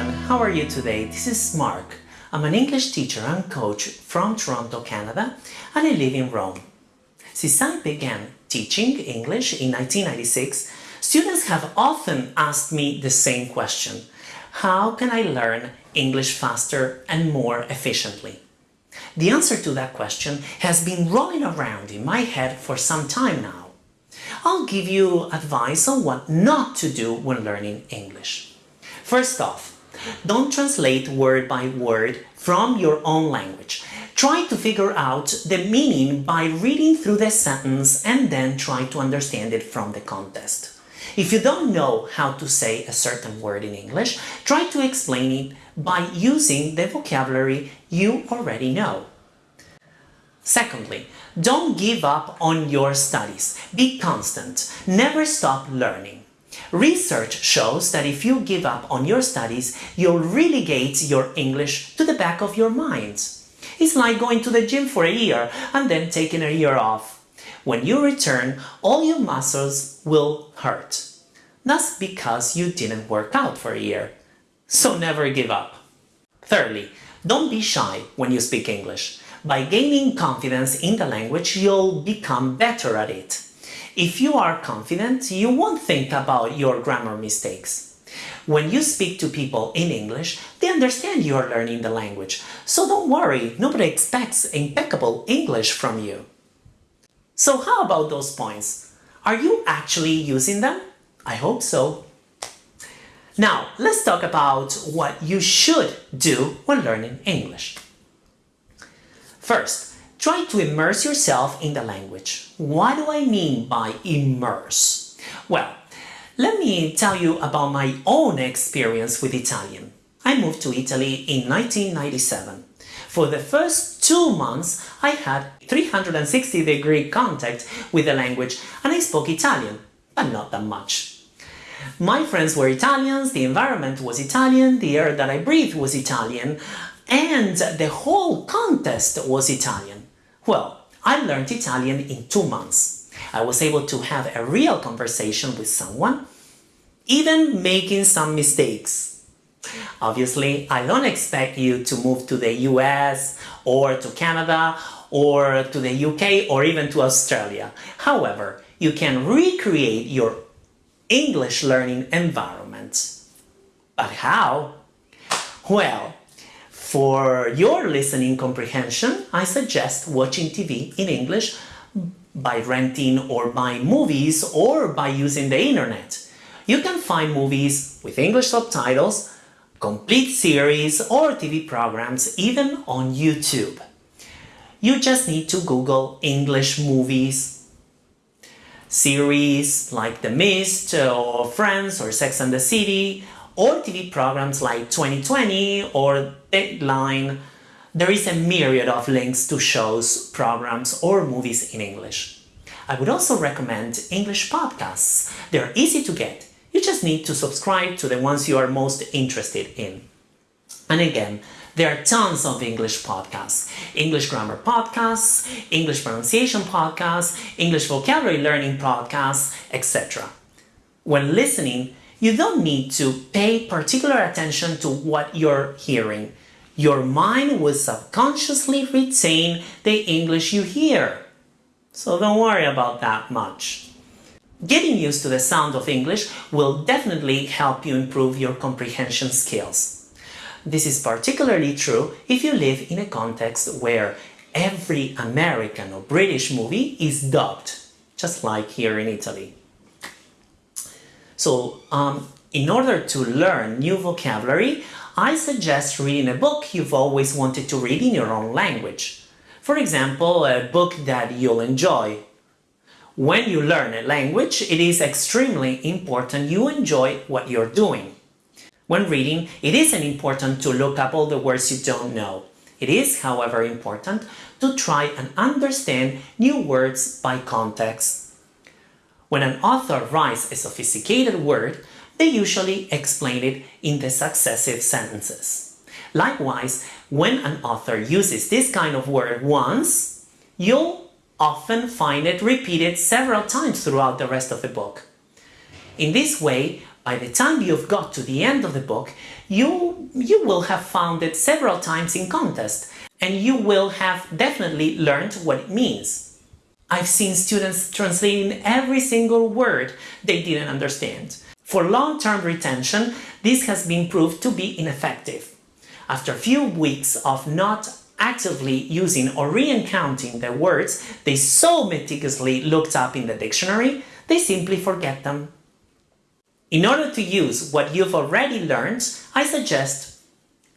everyone, how are you today? This is Mark. I'm an English teacher and coach from Toronto, Canada, and I live in Rome. Since I began teaching English in 1996, students have often asked me the same question. How can I learn English faster and more efficiently? The answer to that question has been rolling around in my head for some time now. I'll give you advice on what not to do when learning English. First off, don't translate word by word from your own language. Try to figure out the meaning by reading through the sentence and then try to understand it from the context. If you don't know how to say a certain word in English, try to explain it by using the vocabulary you already know. Secondly, don't give up on your studies. Be constant. Never stop learning. Research shows that if you give up on your studies, you'll relegate your English to the back of your mind. It's like going to the gym for a year and then taking a year off. When you return, all your muscles will hurt. That's because you didn't work out for a year. So never give up. Thirdly, don't be shy when you speak English. By gaining confidence in the language, you'll become better at it. If you are confident, you won't think about your grammar mistakes. When you speak to people in English, they understand you are learning the language, so don't worry, nobody expects impeccable English from you. So how about those points? Are you actually using them? I hope so. Now, let's talk about what you should do when learning English. First, try to immerse yourself in the language. What do I mean by immerse? Well, let me tell you about my own experience with Italian. I moved to Italy in 1997. For the first two months, I had 360 degree contact with the language and I spoke Italian, but not that much. My friends were Italians, the environment was Italian, the air that I breathed was Italian, and the whole contest was Italian. Well, I learned Italian in two months. I was able to have a real conversation with someone, even making some mistakes. Obviously, I don't expect you to move to the US or to Canada or to the UK or even to Australia. However, you can recreate your English learning environment. But how? Well, for your listening comprehension, I suggest watching TV in English by renting or buying movies or by using the internet. You can find movies with English subtitles, complete series or TV programs even on YouTube. You just need to Google English movies, series like The Mist or Friends or Sex and the City or TV programs like 2020 or Dateline, there is a myriad of links to shows, programs or movies in English. I would also recommend English podcasts. They're easy to get. You just need to subscribe to the ones you are most interested in. And again, there are tons of English podcasts. English grammar podcasts, English pronunciation podcasts, English vocabulary learning podcasts, etc. When listening, you don't need to pay particular attention to what you're hearing. Your mind will subconsciously retain the English you hear. So don't worry about that much. Getting used to the sound of English will definitely help you improve your comprehension skills. This is particularly true if you live in a context where every American or British movie is dubbed, just like here in Italy. So um, in order to learn new vocabulary, I suggest reading a book you've always wanted to read in your own language. For example, a book that you'll enjoy. When you learn a language, it is extremely important you enjoy what you're doing. When reading, it isn't important to look up all the words you don't know. It is, however, important to try and understand new words by context. When an author writes a sophisticated word, they usually explain it in the successive sentences. Likewise, when an author uses this kind of word once, you'll often find it repeated several times throughout the rest of the book. In this way, By the time you've got to the end of the book, you, you will have found it several times in contest and you will have definitely learned what it means. I've seen students translating every single word they didn't understand. For long-term retention, this has been proved to be ineffective. After a few weeks of not actively using or re-encountering the words they so meticulously looked up in the dictionary, they simply forget them. In order to use what you've already learned, I suggest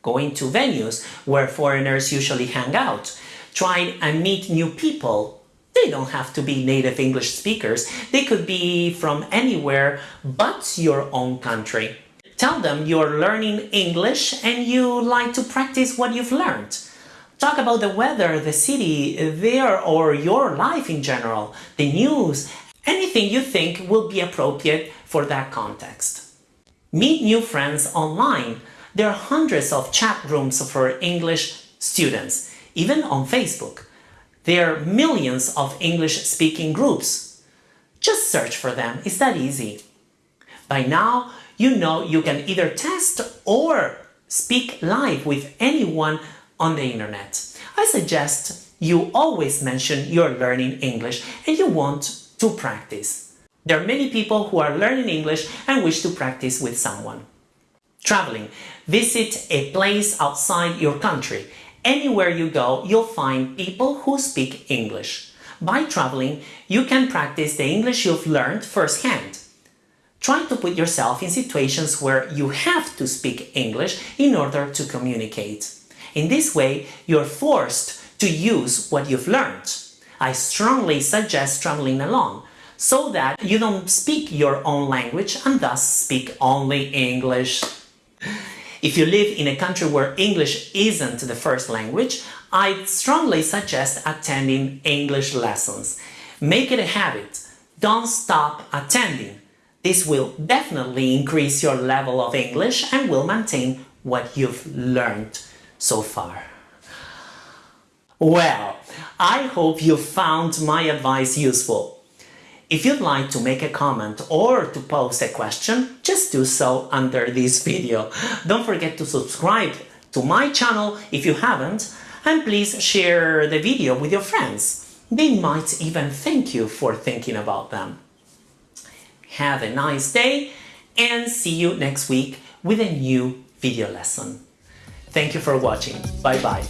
going to venues where foreigners usually hang out, try and meet new people. They don't have to be native English speakers, they could be from anywhere but your own country. Tell them you're learning English and you like to practice what you've learned. Talk about the weather, the city, there or your life in general, the news, anything you think will be appropriate for that context. Meet new friends online. There are hundreds of chat rooms for English students, even on Facebook. There are millions of English-speaking groups. Just search for them, it's that easy. By now, you know you can either test or speak live with anyone on the internet. I suggest you always mention you're learning English and you want to practice. There are many people who are learning English and wish to practice with someone. Traveling. Visit a place outside your country. Anywhere you go, you'll find people who speak English. By traveling, you can practice the English you've learned firsthand. Try to put yourself in situations where you have to speak English in order to communicate. In this way, you're forced to use what you've learned. I strongly suggest traveling alone, so that you don't speak your own language and thus speak only English. If you live in a country where English isn't the first language, I'd strongly suggest attending English lessons. Make it a habit. Don't stop attending. This will definitely increase your level of English and will maintain what you've learned so far. Well, I hope you found my advice useful. If you'd like to make a comment or to post a question, just do so under this video. Don't forget to subscribe to my channel if you haven't, and please share the video with your friends. They might even thank you for thinking about them. Have a nice day and see you next week with a new video lesson. Thank you for watching. Bye bye.